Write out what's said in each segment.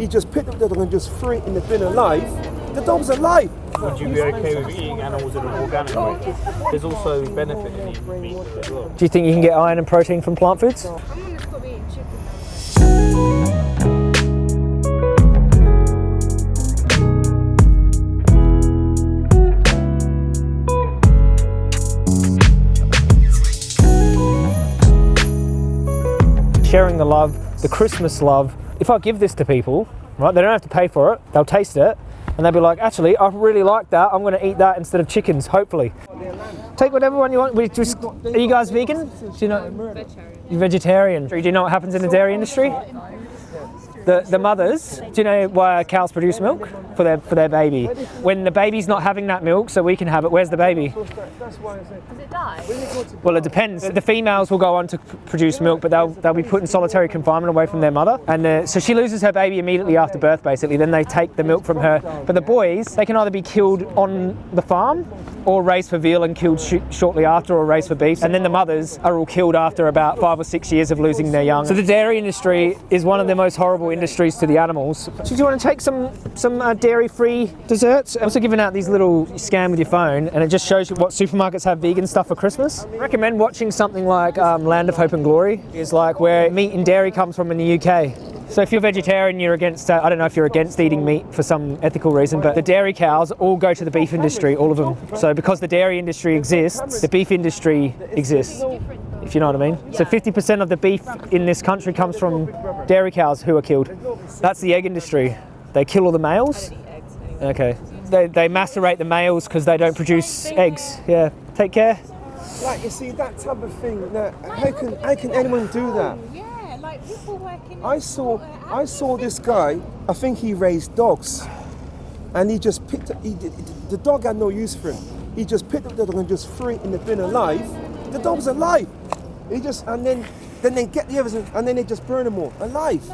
he just picked up the dog and just threw it in the bin alive. The dog's alive. Would you be okay with eating animals in an organic way? There's also benefit in eating meat as well. Do you think you can get iron and protein from plant foods? I'm gonna stop eating chicken. Sharing the love, the Christmas love. If I give this to people, right, they don't have to pay for it. They'll taste it, and they'll be like, actually, I really like that. I'm going to eat that instead of chickens. Hopefully, take whatever one you want. We just, are you guys vegan? Do you know? You're vegetarian. Do you know what happens in the dairy industry? The, the mothers, do you know why cows produce milk for their for their baby? When the baby's not having that milk, so we can have it. Where's the baby? Well, it depends. The females will go on to produce milk, but they'll they'll be put in solitary confinement away from their mother, and uh, so she loses her baby immediately after birth. Basically, then they take the milk from her. But the boys, they can either be killed on the farm, or raised for veal and killed sh- shortly after, or raised for beef. And then the mothers are all killed after about five or six years of losing their young. So the dairy industry is one of the most horrible industries to the animals. Do you want to take some some uh, dairy-free desserts? I'm also giving out these little scan with your phone, and it just shows you what supermarkets have vegan stuff for Christmas. I recommend watching something like um, Land of Hope and Glory. Is like where meat and dairy comes from in the UK. So if you're vegetarian, you're against. Uh, I don't know if you're against eating meat for some ethical reason, but the dairy cows all go to the beef industry, all of them. So because the dairy industry exists, the beef industry exists. If you know what I mean. So 50% of the beef in this country comes from dairy cows who are killed. That's the egg industry. They kill all the males. Okay. They, they macerate the males because they don't produce eggs. Yeah. Take care. Like you see that type of thing. That, how can how can anyone do that? Yeah, like people working. I saw I saw this guy. I think he raised dogs, and he just picked. Up, he the dog had no use for him. He just picked up the dog and just threw it in the bin alive. The dog's alive. He just and then then they get the others and, and then they just burn them all alive.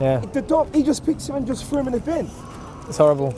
Yeah. The dog he just picks him and just threw him in the bin. It's horrible.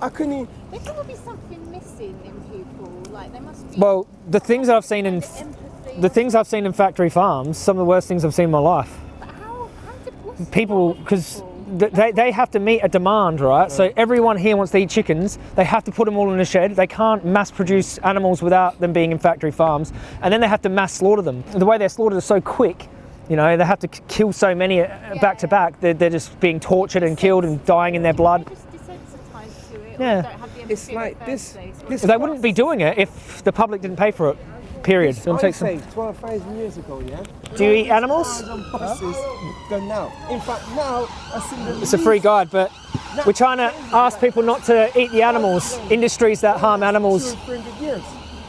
I couldn't. There could be something missing in people. Like they must be. Well, the things that I've seen in empathy. the things I've seen in factory farms, some of the worst things I've seen in my life. But how? How's it? People, because they, they have to meet a demand, right? So everyone here wants to eat chickens. They have to put them all in a shed. They can't mass produce animals without them being in factory farms, and then they have to mass slaughter them. The way they're slaughtered is so quick. You know, they have to kill so many uh, back to back. They're, they're just being tortured and killed and dying in their blood. Just desensitized to it. Yeah. Or don't have the empathy It's like this. this They wouldn't be doing it if the public didn't pay for it. Period. Do you want to take some? 12,000 years ago, yeah. Do you eat animals? Buses than now. In fact, now I see the It's a free guide, but we're trying to ask people not to eat the animals. Industries that harm animals.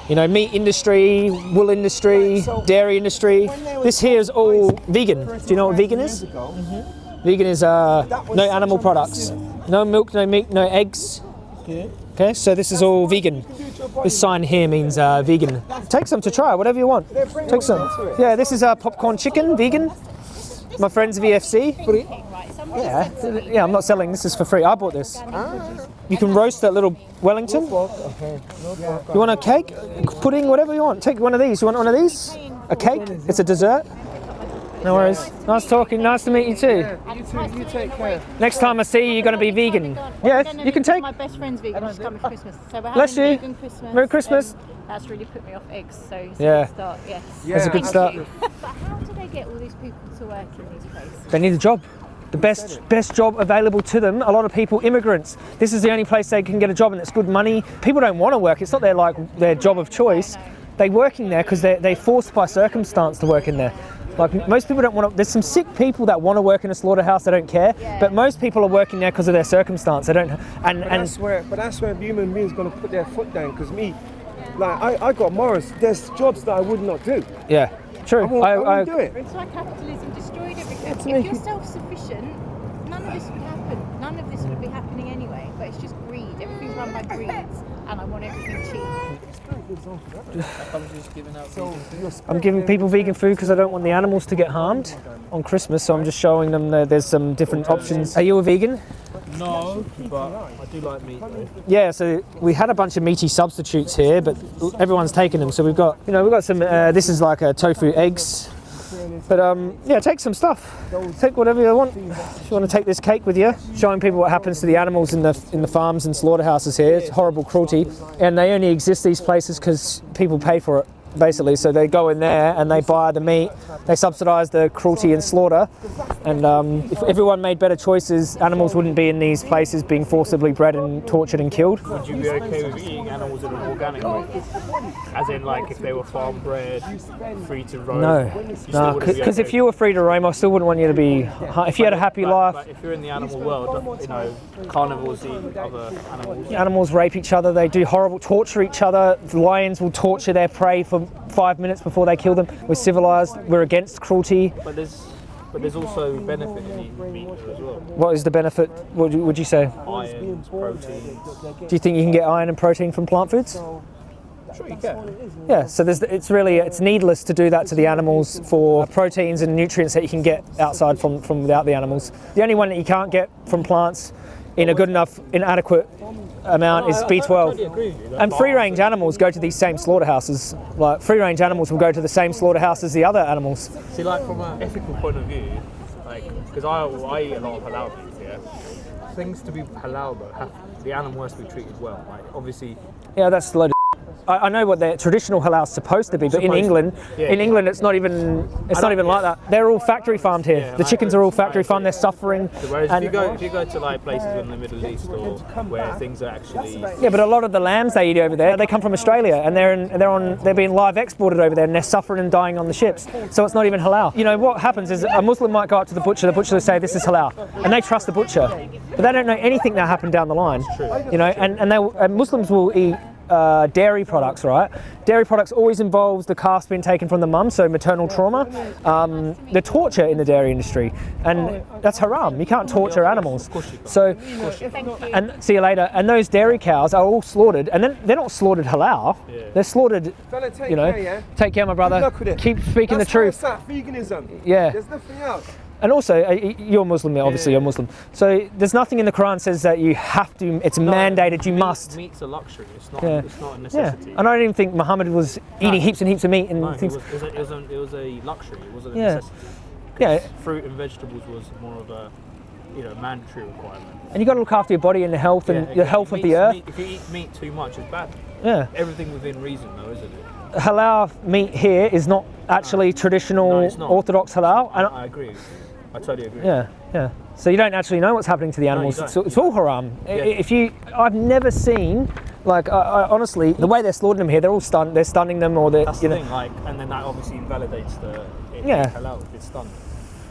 You know, meat industry, wool industry, dairy industry. This here is all vegan. Do you know what vegan is? Vegan is uh, no animal products, no milk, no meat, no eggs. Okay, so this is all vegan. This sign here means uh, vegan. Take some to try, whatever you want. Take some. Yeah, this is uh, popcorn chicken, vegan. My friends VFC. Yeah, yeah, I'm not selling. This is for free. I bought this. You can roast that little Wellington. You want a cake, pudding, whatever you want. Take one of these. You want one of these? A cake? It's a dessert. No worries. Nice talking. Nice to meet you too. You too, you take care. Next time I see you, you're going to be vegan. Oh yes, you can take. My best friend's vegan. She's coming for Christmas. So we're Bless you. vegan Christmas. Merry Christmas. and that's really put me off eggs. So it's Yeah. a good start. Yes. That's a good start. But how do they get all these people to work in these places? They need a job. The best best job available to them. A lot of people, immigrants. This is the only place they can get a job, and it's good money. People don't want to work. It's not their like their job of choice. They're working there because they're they're forced by circumstance to work in there. Like most people don't want to. There's some sick people that want to work in a slaughterhouse. They don't care. But most people are working there because of their circumstance. They don't. And But and that's where, but that's where human beings gonna put their foot down. Because me, like I, I got morals. There's jobs that I would not do. yeah, true. I won't, I, won't do it. It's like capitalism destroyed everything. to if make you're self-sufficient, none of this would happen. None of this would be happening anyway. But it's just greed. Everything's run by greed, and I want everything cheap. So I'm giving people vegan food because I don't want the animals to get harmed on Christmas. So I'm just showing them that there's some different options. Are you a vegan? No, but I do like meat though. Yeah, so we had a bunch of meaty substitutes here, but everyone's taken them. So we've got, you know, we've got some. Uh, this is like a tofu eggs. But um, yeah, take some stuff. Take whatever you want. If you want to take this cake with you, showing people what happens to the animals in the in the farms and slaughterhouses here. It's horrible cruelty, and they only exist these places because people pay for it. Basically, so they go in there and they buy the meat. They subsidise the cruelty and slaughter. And um, if everyone made better choices, animals wouldn't be in these places being forcibly bred and tortured and killed. Would you be okay with eating animals in an organic way? As in, like, if they were farm bred, free to roam? No, no, because if you were free to roam, I still wouldn't want you to be. If you had a happy life, But if you're in the animal world, you know, carnivores eat other animals. animals rape each other. They do horrible, torture each other. Lions will torture their prey for five minutes before they kill them. We're civilized. We're against cruelty. But there's, but there's also benefit in eating meat as well. What is the benefit? What would you, would you say? Iron, proteins. Do you think you can get iron and protein from plant foods? Sure. Yeah. So there's, it's really it's needless to do that to the animals for proteins and nutrients that you can get outside from from without the animals. The only one that you can't get from plants in a good enough, inadequate amount is I- I B12. totally agree with you. And free range animals go to these same slaughterhouses. Like free range animals will go to the same slaughterhouse as the other animals. See, like from an ethical point of view, like because I, I eat a lot of halal meat, yeah. Things to be halal though, have, the animal has to be treated well. Like obviously, Yeah, that's loaded. I, I know what their traditional halal is supposed to be, but in England, yeah, in. England, it's not even it's not even yeah. like that. They're all factory farmed here. Yeah, the chickens are all factory farmed. They're suffering. whereas if you go if you go to like places in the Middle East or where things are actually Yeah, but a lot of the lambs they eat over there, they come from Australia, and they're in, they're on they're being live exported over there, and they're suffering and dying on the ships. So it's not even halal. You know what happens is a Muslim might go up to the butcher, the butcher will say this is halal, and they trust the butcher, but they don't know anything that happened down the line. You know, and and they and Muslims will eat. Uh, dairy products, right? Dairy products always involves the calf being taken from the mum, so maternal trauma, um, the torture in the dairy industry, and that's haram. You can't torture animals. So, and see you later. And those dairy cows are all slaughtered, and then they're not slaughtered halal. They're slaughtered, take you know. care. Take care, my brother. Good luck with it. Keep speaking the truth. where veganism. Yeah. There's nothing else. And also, uh, you're Muslim, obviously Yeah. you're Muslim. So there's nothing in the Quran says that you have to. It's mandated. You meat- must. Meat's a luxury. It's not. Yeah. It's not a Yeah. And I don't even think Muhammad was eating heaps and heaps of meat and No, it things. was, it, was a, it, was a, it was a luxury. It wasn't a Yeah. necessity. Yeah. Fruit and vegetables was more of a, you know, mandatory requirement. And you got to look after your body and the health and Yeah, the health of the earth. meat- if you eat meat too much, it's bad. Yeah. Everything within reason, though, isn't it? Halal meat here is not actually traditional No, not. Orthodox halal. And I agree. I totally agree. Yeah, yeah. So you don't actually know what's happening to the animals. don't. it's, it's all haram. Yeah. If you, I've never seen, like, I, I, honestly, the way they're slaughtering them here, they're all stun, they're stunning them, or they're, That's you the know. thing, like, and then that obviously invalidates the it Yeah. halal it's done.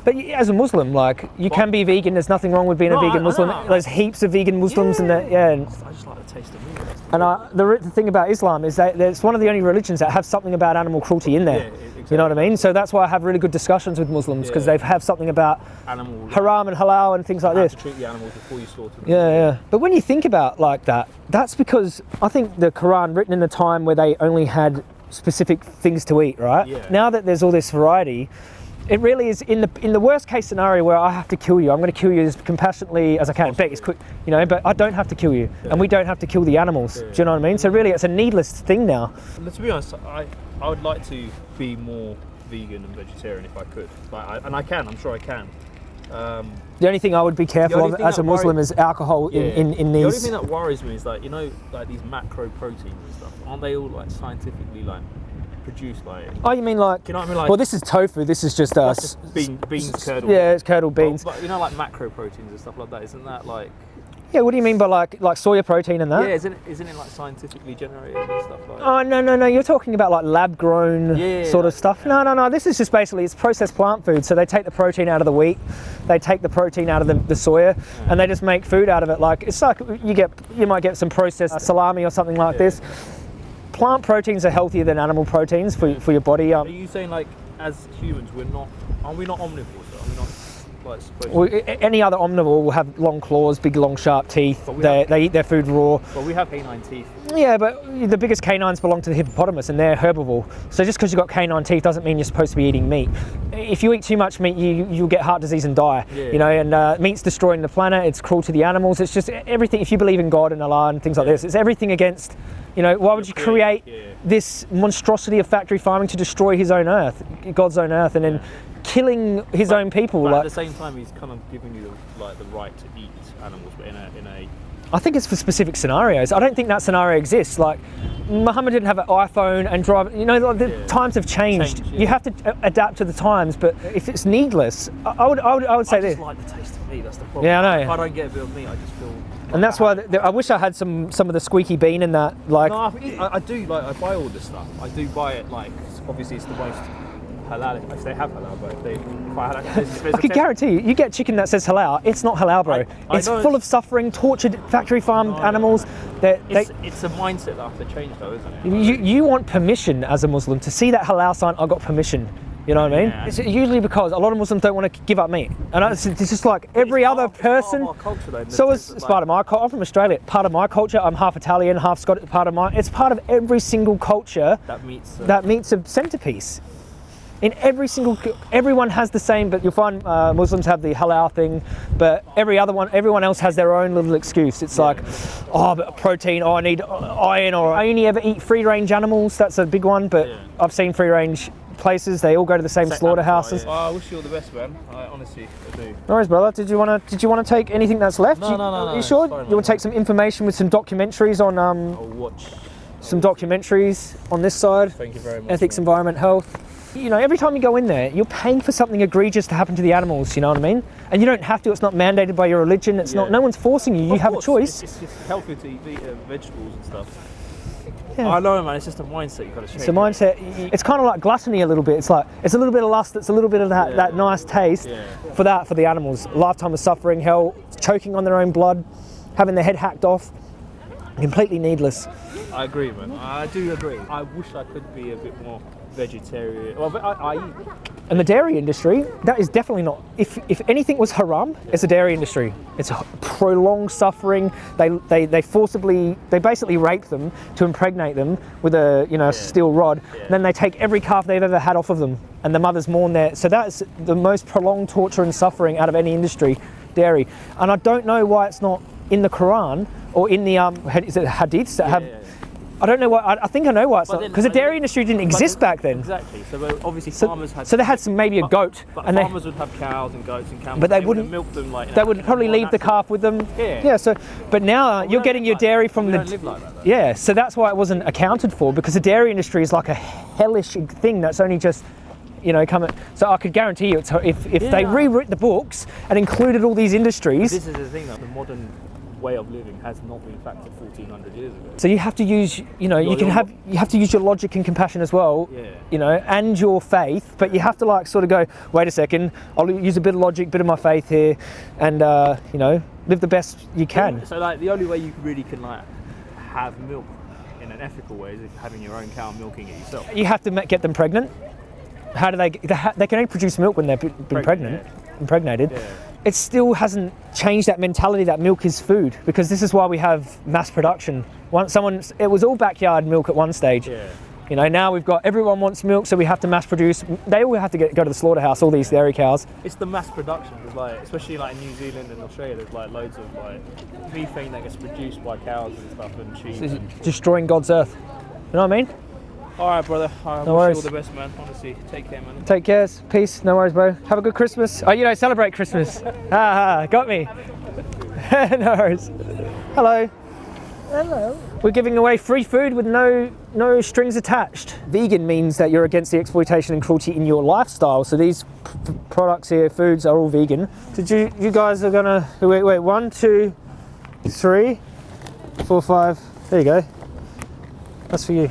But as a Muslim, like, you can be vegan. There's nothing wrong with being No, a I- vegan I Muslim. know. There's heaps of vegan Muslims, and that, yeah. And, I just like the taste of meat. and I, the, the thing about Islam is that it's one of the only religions that have something about animal cruelty in there. Yeah, e- You know what I mean? So that's why I have really good discussions with Muslims because Yeah. they have something about animal. haram and halal and things like this. to treat the animals before you slaughter them. Yeah, yeah. But when you think about like that, that's because I think the Quran written in a time where they only had specific things to eat, right? Yeah. Now that there's all this variety, it really is in the in the worst case scenario where I have to kill you, I'm going to kill you as compassionately as I can. Beg, as quick, you know. But I don't have to kill you, and we don't have to kill the animals. Do you know what I mean? So really, it's a needless thing now. Let's be honest. I I would like to be more vegan and vegetarian if I could. Like, I, and I can. I'm sure I can. Um, The only thing I would be careful of as a Muslim is alcohol in, in, in The only these. thing that worries me is like you know like these macro proteins and stuff. Aren't they all like scientifically like produced like? Oh, you mean like? You know what I mean? Like well, this is tofu. This is just us. bean, beans curdled. Yeah, it's curdled beans. But, you know like macro proteins and stuff like that. Isn't that like? Yeah, what do you mean by like like soya protein and that? Yeah, isn't it, isn't it like scientifically generated and stuff like? that? Oh no no no! You're talking about like lab grown Yeah, sort of stuff. No no no! This is just basically it's processed plant food. So they take the protein out of the wheat, they take the protein out of the, the soya, and they just make food out of it. Like it's like you get you might get some processed uh, salami or something like this. Plant proteins are healthier than animal proteins for, for your body. Are Um, you saying like as humans we're not? Are we not omnivores? Are we not like well, any other omnivore will have long claws, big long sharp teeth. They, have- they eat their food raw. Well, we have canine teeth. Yeah, but the biggest canines belong to the hippopotamus and they're herbivore. So just because you've got canine teeth doesn't mean you're supposed to be eating meat. If you eat too much meat, you, you'll get heart disease and die. Yeah. You know, and uh, meat's destroying the planet, it's cruel to the animals. It's just everything, if you believe in God and Allah and things like this, it's everything against You know, why would you create yeah. this monstrosity of factory farming to destroy his own earth, God's own earth, and then killing his own people? But at the same time, he's kind of giving you like the right to eat animals, but in a in a I think it's for specific scenarios. I don't think that scenario exists. Like, Muhammad didn't have an iPhone and drive. You know, like, the Yeah. times have changed. Changed, yeah. You have to adapt to the times. But if it's needless, I, I would, I would, I would say I this. like the taste of meat. That's the problem. Yeah, I know. If I don't get a bit of meat, I just feel. And that's why I wish I had some some of the squeaky bean in that. Like, No, I, I, do like. I buy all this stuff. I do buy it like. Obviously, it's the most halal if they have halal. But if they, if I had, there's, there's I could guarantee you, you get chicken that says halal. It's not halal, bro. I- I it's full it's- of suffering, tortured, factory farmed No, animals. That they, It's, it's a mindset that I have to change, though, isn't it? you, you want permission as a Muslim to see that halal sign. I got permission. You know what I mean? Yeah. It's usually because a lot of Muslims don't want to give up meat, and it's, it's just like every other of- it's part of person. culture, though, So it's, it's like- part of my culture. I'm from Australia. Part of my culture. I'm half Italian, half Scottish. Part of my. It's part of every single culture That meets. Uh, that meets a centerpiece. In every single, everyone has the same, but you'll find uh, Muslims have the halal thing, but every other one, everyone else has their own little excuse. It's like, oh, but protein, oh, I need iron, or I only ever eat free range animals. That's a big one, but Yeah. I've seen free range places. They all go to the same Same slaughterhouses. Oh, I wish you all the best, man. I honestly I do. No worries, brother. Did you want to? Did you want to take anything that's left? No, you, no, no, no, You it's sure? fine, you want to take some information with some documentaries on um, I'll watch. some documentaries on this side? Thank you very much. ethics, man. environment, health. You know, every time you go in there, you're paying for something egregious to happen to the animals. You know what I mean? And you don't have to. It's not mandated by your religion. It's not. No one's forcing you. You Of have a choice. It's, it's, it's healthy to eat uh, vegetables and stuff. Yeah. I know, man. It's just a mindset you've got to change. It's a mindset. It's kind of like gluttony a little bit. It's like it's a little bit of lust. It's a little bit of that, Yeah. that nice taste Yeah. for that for the animals. Lifetime of suffering, hell, choking on their own blood, having their head hacked off. Completely needless. I agree, man. I do agree. I wish I could be a bit more vegetarian. Well, I, I. And the dairy industry, that is definitely not. If, if anything was haram, it's the dairy industry. It's a prolonged suffering. They, they, they forcibly, they basically rape them to impregnate them with a you know a steel rod. Yeah. Then they take every calf they've ever had off of them, and the mothers mourn there. So that's the most prolonged torture and suffering out of any industry, dairy. And I don't know why it's not in the Quran or in the um, is it hadiths that have. Yeah, yeah. I don't know why. I, I think I know why it's But not because the dairy industry didn't exist then- back then. Exactly. So obviously So, farmers had. so they had some maybe a but- goat, But and they farmers would have cows and goats and camels. But they and wouldn't- milk them like. They would probably leave the calf with them. Yeah. Yeah. So, but now We you're getting your like dairy from the. Don't live like that. Though. yeah. So that's why it wasn't accounted for because the dairy industry is like a hellish thing that's only just. You know, coming. So I could guarantee you, it's, if if they rewrote the books and included all these industries, This is the thing, though. The modern way of living has not been factored 1400 years ago. so you have to use. You know, you can your- have you have to use your logic and compassion as well. Yeah. You know, and your faith, but you have to like sort of go. Wait a second. I'll use a bit of logic, bit of my faith here, and uh, you know, live the best you can. So like the only way you really can like have milk in an ethical way is if having your own cow milking it yourself. you have to get them pregnant. How do they? They, can only produce milk when they've been Pregnant, pregnant, impregnated. Yeah. It still hasn't changed that mentality that milk is food because this is why we have mass production. Once someone, it was all backyard milk at one stage. Yeah. You know, now we've got everyone wants milk, so we have to mass produce. They all have to get, go to the slaughterhouse. All these dairy cows. It's the mass production. Like, especially like in New Zealand and Australia, there's like loads of like methane that gets produced by cows and stuff and sheep. And... destroying God's earth. You know what I mean? All right, brother. I No wish worries. you all the best, man. Honestly, take care, man. Take care, peace, no worries, bro. Have a good Christmas. Oh, you don't celebrate Christmas. ah, ah, got me. no worries. Hello. Hello. We're giving away free food with no no strings attached. Vegan means that you're against the exploitation and cruelty in your lifestyle. So these p- products here, foods, are all vegan. Did you you guys are gonna wait wait one two three four five. There you go. That's for you.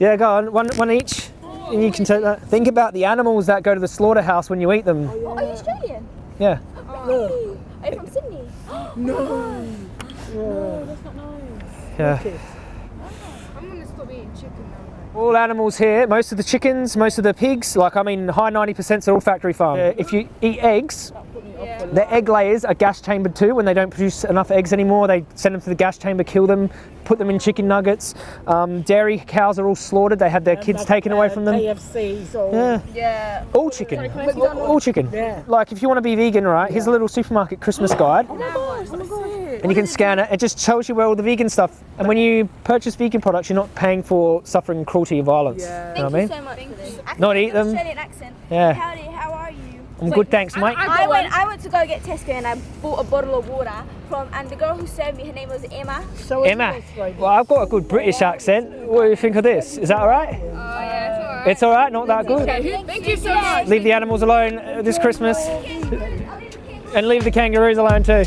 Free. Yeah, go on. One one each, and you can take that. Think about the animals that go to the slaughterhouse when you eat them. Are you Australian? Yeah. Oh. Are you from Sydney? Oh no. No, that's not nice. Yeah. Ah, I'm gonna stop eating chicken now. All animals here, most of the chickens, most of the pigs, like I mean, high 90% are all factory farm. Uh, if you eat eggs, The egg layers are gas chambered too. When they don't produce enough eggs anymore, they send them to the gas chamber, kill them, put them in chicken nuggets. Um, dairy cows are all slaughtered. They have their kids taken away from them. KFCs or Yeah. Yeah. All chicken. All, all chicken. Yeah. Like if you want to be vegan, right? Here's a little supermarket Christmas guide, Oh my gosh, let me go ahead. and you can scan it. It just tells you where all the vegan stuff. And when you purchase vegan products, you're not paying for suffering cruelty and violence. Yeah. You know Thank what I you mean? so much for this. Not eat them. Australian accent. Yeah. Howdy, how are you? I'm good, thanks, mate. I went, I went to go get Tesco and I bought a bottle of water from, and the girl who served me, her name was Emma. So it's Emma. yours. Well, I've got a good British accent. What do you think of this? Is that all right? Oh, yeah, it's all right, It's all right, not that good. Thank you so much. Leave the animals alone uh, this Christmas, and leave the kangaroos alone too.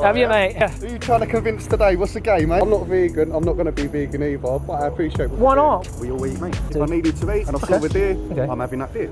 On YouTube. Have you, mate? Yeah. Who are you trying to convince today? What's the game, mate? I'm not vegan. I'm not going to be vegan either, but I appreciate what Why not? We all eat meat. If I needed to eat and I saw Okay. a deer, Okay. I'm having that deer.